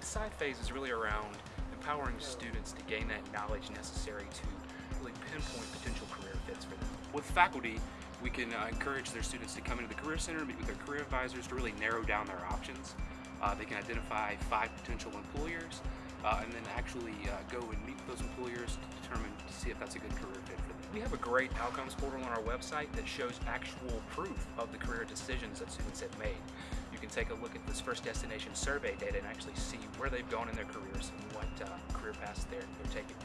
The decide phase is really around empowering students to gain that knowledge necessary to really pinpoint potential career fits for them. With faculty, we can uh, encourage their students to come into the Career Center, meet with their career advisors to really narrow down their options. Uh, they can identify five potential employers uh, and then actually uh, go and meet those employers to determine to see if that's a good career fit for them. We have a great outcomes portal on our website that shows actual proof of the career decisions that students have made. Take a look at this first destination survey data and actually see where they've gone in their careers and what uh, career paths they're, they're taking.